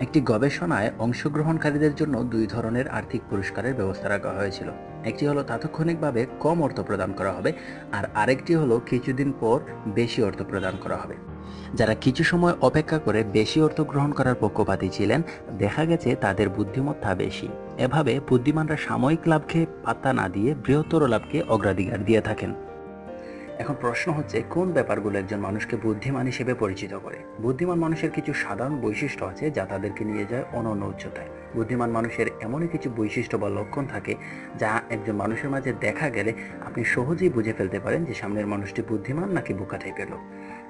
একটি গবেষণায় অংশগ্রহণকারীদের জন্য দুই ধরনের আর্থিক পুরস্কারের ব্যবস্থা রাখা হয়েছিল। একটি হলো তাৎক্ষণিকভাবে কম অর্থ প্রদান করা হবে আর আরেকটি হলো কিছুদিন পর বেশি অর্থ প্রদান করা হবে। যারা কিছু সময় অপেক্ষা করে বেশি অর্থ গ্রহণ করার পক্ষপাতী ছিলেন, দেখা গেছে তাদের বুদ্ধিমত্তা বেশি। এভাবে বুদ্ধিমানরা সাময়িক লাভকে পাত্তা না দিয়ে বৃহত্তর লাভকে অগ্রাধিকার দিয়ে থাকেন। এখন প্রশ্ন হচ্ছে, কোন ব্যাপারগুলো একজন মানুষকে বুদ্ধিমান হিসেবে পরিচিত করে? বুদ্ধিমান মানুষের কিছু সাধারণ বৈশিষ্ট্য আছে যা তাদেরকে নিয়ে যায় অনন্য উচ্চতায়। বুদ্ধিমান মানুষের এমনই কিছু বৈশিষ্ট্য বা লক্ষণ থাকে যা একজন মানুষের মাঝে দেখা গেলে আপনি সহজেই বুঝে ফেলতে পারেন যে সামনের মানুষটি বুদ্ধিমান নাকি বোকা টাইপের লোক।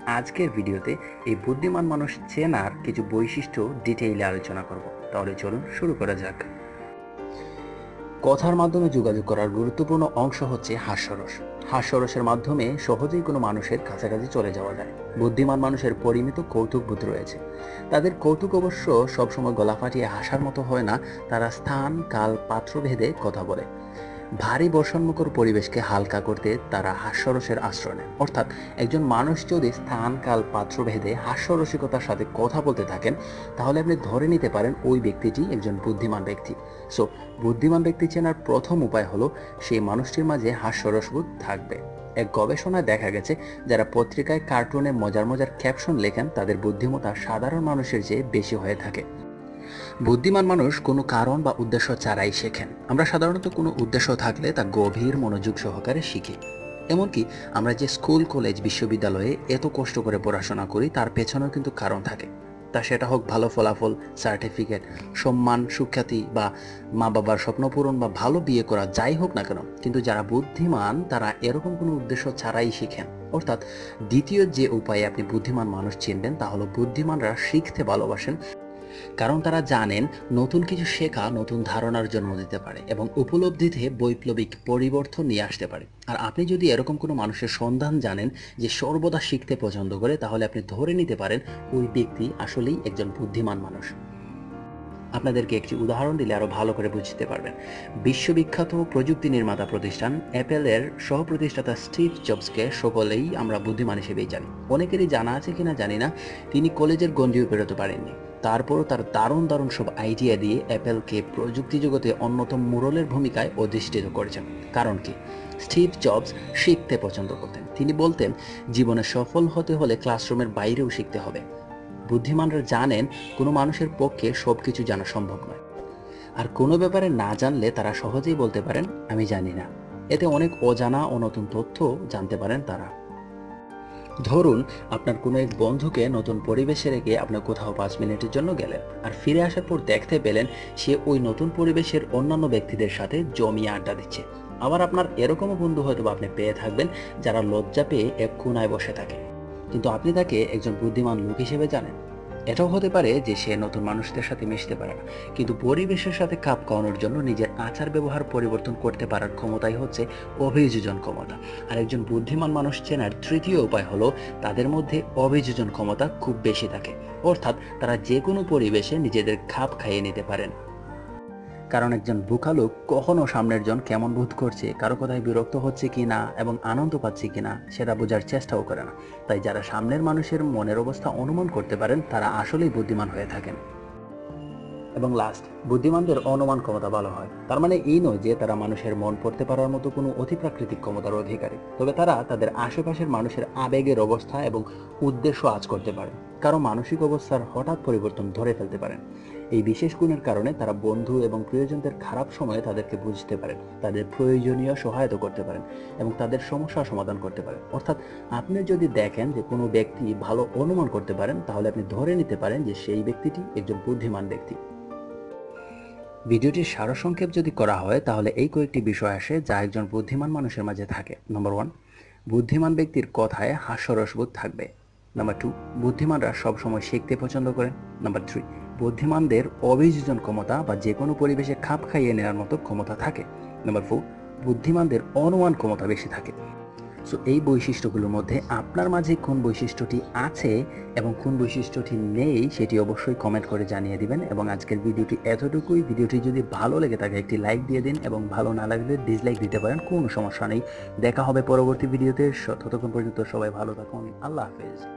আজকের ভিডিওতে এই বুদ্ধিমান মানুষ চেনার কিছু বৈশিষ্ট্য ডিটেইলে আলোচনা করব। তাহলে চলুন শুরু করা যাক। কথার মাধ্যমে যোগাযোগ করার গুরুত্বপূর্ণ অংশ হচ্ছে হাস্যরস। হাস্যরসের মাধ্যমে সহজেই কোনো মানুষের কাছাকাছি চলে যাওয়া যায়। বুদ্ধিমান মানুষের পরিমিত কৌতুক বোধ রয়েছে। তাদের কৌতুক অবশ্য সবসময় গলা ফাটিয়ে হাসার মতো হয় না, তারা স্থান, কাল, পাত্রভেদে কথা বলে। ভারী বর্ষণমুখর পরিবেশকে হালকা করতে তারা হাস্যরসের আশ্রয় নেয় অর্থাৎ একজন মানুষ যদি স্থান, কাল, পাত্র ভেদে হাস্যরসিকতার সাথে কথা বলতে থাকেন, তাহলে আপনি ধরে নিতে পারেন ওই ব্যক্তিটি একজন বুদ্ধিমান ব্যক্তি। সো, বুদ্ধিমান ব্যক্তি চেনার প্রথম উপায় হলো সেই মানুষটির মাঝে হাস্যরসবোধ থাকবে। এক গবেষণায় দেখা গেছে, যারা পত্রিকায় কার্টুনে মজার মজার ক্যাপশন লেখেন, তাদের বুদ্ধিমত্তা সাধারণ মানুষের চেয়ে বেশি হয়ে থাকে। বুদ্ধিমান মানুষ কোনো কারণ বা উদ্দেশ্য ছাড়াই শেখেন। আমরা সাধারণত কোনো উদ্দেশ্য থাকলে তা গভীর মনোযোগ সহকারে শিখি। এমনকি আমরা যে স্কুল, কলেজ, বিশ্ববিদ্যালয়ে এত কষ্ট করে পড়াশোনা করি, তার পেছনেও কিন্তু কারণ থাকে। তা সেটা হোক ভালো ফলাফল, সার্টিফিকেট, সম্মান, সুখ্যাতি বা মা বাবার স্বপ্ন পূরণ বা ভালো বিয়ে করা, যাই হোক না কেন। কিন্তু যারা বুদ্ধিমান, তারা এরকম কোনো উদ্দেশ্য ছাড়াই শিখেন। অর্থাৎ দ্বিতীয় যে উপায়ে আপনি বুদ্ধিমান মানুষ চিনবেন, তা হলো বুদ্ধিমানরা শিখতে ভালোবাসেন। কারণ তারা জানেন নতুন কিছু শেখা নতুন ধারণার জন্ম দিতে পারে এবং উপলব্ধিতে বৈপ্লবিক পরিবর্তন নিয়ে আসতে পারে। আর আপনি যদি এরকম কোনো মানুষের সন্ধান জানেন যে সর্বদা শিখতে পছন্দ করে, তাহলে আপনি ধরে নিতে পারেন ওই ব্যক্তি আসলেই একজন বুদ্ধিমান মানুষ। আপনাদেরকে একটি উদাহরণ দিলে আরও ভালো করে বুঝতে পারবেন। বিশ্ববিখ্যাত প্রযুক্তি নির্মাতা প্রতিষ্ঠান অ্যাপেলের সহ প্রতিষ্ঠাতা স্টিভ জবসকে সকলেই আমরা বুদ্ধিমান হিসেবেই জানি। অনেকেরই জানা আছে কিনা জানি না, তিনি কলেজের গণ্ডিও বেরোতে পারেননি। তারপরও তার দারুণ দারুণ সব আইডিয়া দিয়ে অ্যাপেলকে প্রযুক্তি জগতে অন্যতম মুরলের ভূমিকায় অধিষ্ঠিত করেছেন। কারণ কি? স্টিভ জবস শিখতে পছন্দ করতেন। তিনি বলতেন, জীবনে সফল হতে হলে ক্লাসরুমের বাইরেও শিখতে হবে। বুদ্ধিমানরা জানেন, কোনো মানুষের পক্ষে সব কিছু জানা সম্ভব নয়। আর কোনো ব্যাপারে না জানলে তারা সহজেই বলতে পারেন, আমি জানি না। এতে অনেক অজানা ও নতুন তথ্য জানতে পারেন তারা। ধরুন, আপনার কোনো এক বন্ধুকে নতুন পরিবেশে রেখে আপনার কোথাও পাঁচ মিনিটের জন্য গেলেন, আর ফিরে আসার পর দেখতে পেলেন সে ওই নতুন পরিবেশের অন্যান্য ব্যক্তিদের সাথে জমিয়ে আড্ডা দিচ্ছে। আবার আপনার এরকমও বন্ধু হয়তো আপনি পেয়ে থাকবেন, যারা লজ্জা পেয়ে এক কোনায় বসে থাকে। কিন্তু আপনি তাকে একজন বুদ্ধিমান লোক হিসেবে জানেন। এটাও হতে পারে যে সে নতুন মানুষদের সাথে মিশতে পারে না। কিন্তু পরিবেশের সাথে খাপ খাওয়ানোর জন্য নিজের আচার ব্যবহার পরিবর্তন করতে পারার ক্ষমতাই হচ্ছে অভিযোজন ক্ষমতা। আর একজন বুদ্ধিমান মানুষ চেনার তৃতীয় উপায় হলো তাদের মধ্যে অভিযোজন ক্ষমতা খুব বেশি থাকে। অর্থাৎ তারা যে কোনো পরিবেশে নিজেদের খাপ খাইয়ে নিতে পারেন। কারণ একজন বোকা লোক কখনো সামনের জন কেমন বোধ করছে, কারও কথায় বিরক্ত হচ্ছে কি না এবং আনন্দ পাচ্ছে কি না, সেটা বোঝার চেষ্টাও করে না। তাই যারা সামনের মানুষের মনের অবস্থা অনুমান করতে পারেন, তারা আসলেই বুদ্ধিমান হয়ে থাকেন। এবং লাস্ট বুদ্ধিমানদের অনুমান ক্ষমতা ভালো হয়। তার মানে এই নয় যে তারা মানুষের মন পড়তে পারার মতো কোনো অতিপ্রাকৃতিক ক্ষমতার অধিকারী। তবে তারা তাদের আশেপাশের মানুষের আবেগের অবস্থা এবং উদ্দেশ্য আজ করতে পারে। কারও মানসিক অবস্থার হঠাৎ পরিবর্তন ধরে ফেলতে পারেন। এই বিশেষ গুণের কারণে তারা বন্ধু এবং প্রিয়জনদের খারাপ সময়ে তাদেরকে বুঝতে পারেন তাদের প্রয়োজনীয় সহায়তা করতে পারেন এবং তাদের সমস্যা সমাধান করতে পারেন। অর্থাৎ আপনি যদি দেখেন যে কোনো ব্যক্তি ভালো অনুমান করতে পারেন, তাহলে আপনি ধরে নিতে পারেন যে সেই ব্যক্তিটি একজন বুদ্ধিমান ব্যক্তি। ভিডিওটির সারসংক্ষেপ যদি করা হয়, তাহলে এই কয়েকটি বিষয় আসে যা একজন বুদ্ধিমান মানুষের মাঝে থাকে। নম্বর ওয়ান বুদ্ধিমান ব্যক্তির কথায় হাস্যরসবোধ থাকবে। নাম্বার টু বুদ্ধিমানরা সবসময় শিখতে পছন্দ করেন নাম্বার থ্রি বুদ্ধিমানদের অভিযোজন ক্ষমতা বা যে কোনো পরিবেশে খাপ খাইয়ে নেওয়ার মতো ক্ষমতা থাকে। নাম্বার ফোর বুদ্ধিমানদের অনুমান ক্ষমতা বেশি থাকে। সো এই বৈশিষ্ট্যগুলোর মধ্যে আপনার মাঝে কোন বৈশিষ্ট্যটি আছে এবং কোন বৈশিষ্ট্যটি নেই সেটি অবশ্যই কমেন্ট করে জানিয়ে দিবেন এবং আজকের ভিডিওটি এতটুকুই। ভিডিওটি যদি ভালো লেগে থাকে, একটি লাইক দিয়ে দিন এবং ভালো না লাগলে ডিসলাইক দিতে পারেন, কোনো সমস্যা নেই। দেখা হবে পরবর্তী ভিডিওতে। ততক্ষণ পর্যন্ত সবাই ভালো থাকুন। আল্লাহ হাফেজ।